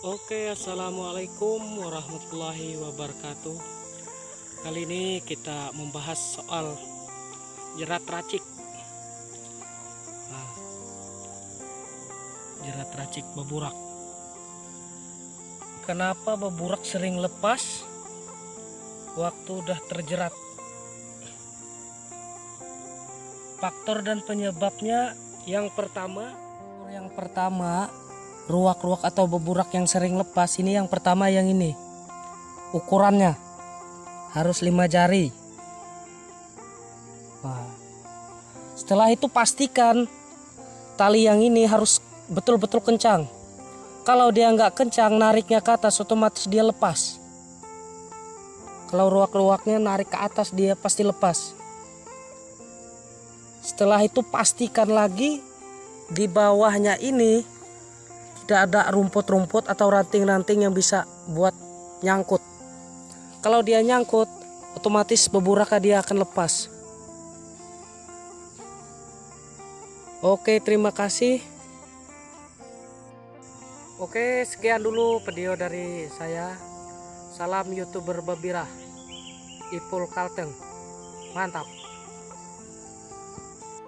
Oke, assalamualaikum warahmatullahi wabarakatuh. Kali ini kita membahas soal jerat racik. Nah, jerat racik beburak. Kenapa beburak sering lepas waktu udah terjerat? Faktor dan penyebabnya yang pertama, yang pertama ruak-ruak atau beburak yang sering lepas. Ini yang pertama yang ini. Ukurannya. Harus lima jari. Wah. setelah itu pastikan tali yang ini harus betul-betul kencang. Kalau dia nggak kencang nariknya ke atas otomatis dia lepas. Kalau ruak-ruaknya narik ke atas dia pasti lepas. Setelah itu pastikan lagi di bawahnya ini tidak ada rumput-rumput atau ranting-ranting yang bisa buat nyangkut. Kalau dia nyangkut otomatis beburaka dia akan lepas. Oke terima kasih. Oke sekian dulu video dari saya. Salam youtuber babirah Ipul Kalteng. Mantap